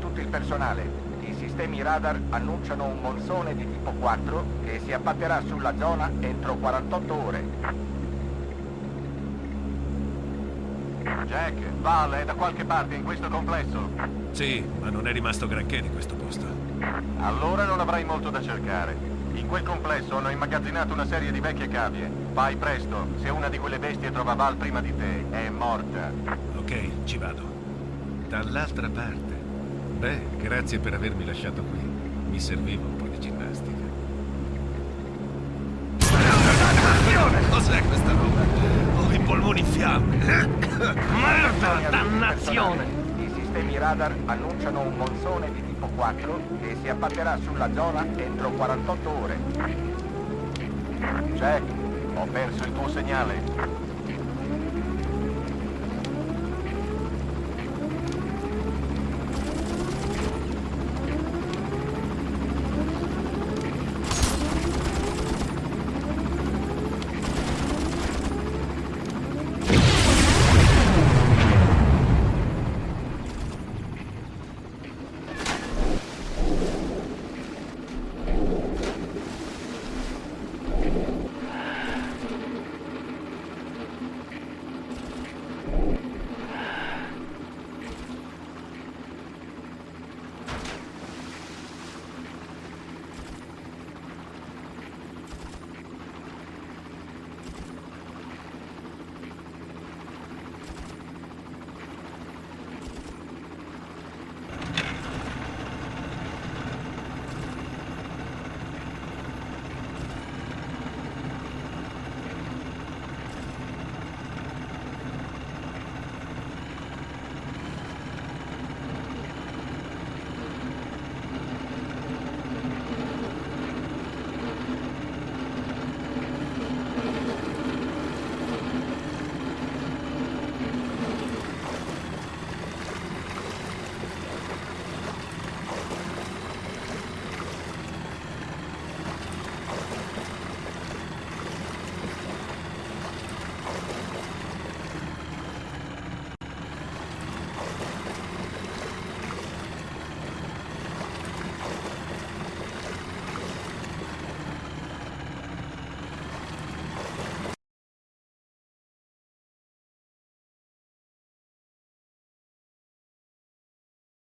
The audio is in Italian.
tutto il personale. I sistemi radar annunciano un monsone di tipo 4 che si abbatterà sulla zona entro 48 ore. Jack, Val è da qualche parte in questo complesso? Sì, ma non è rimasto granché di questo posto. Allora non avrai molto da cercare. In quel complesso hanno immagazzinato una serie di vecchie cavie. Vai presto, se una di quelle bestie trova Val prima di te, è morta. Ok, ci vado. Dall'altra parte. Beh, grazie per avermi lasciato qui. Mi serviva un po' di ginnastica. Cos'è questa roba? Ho i polmoni in fiamme. Merda, dannazione! I sistemi radar annunciano un monsone di tipo 4 che si abbatterà sulla zona entro 48 ore. Jack, ho perso il tuo segnale.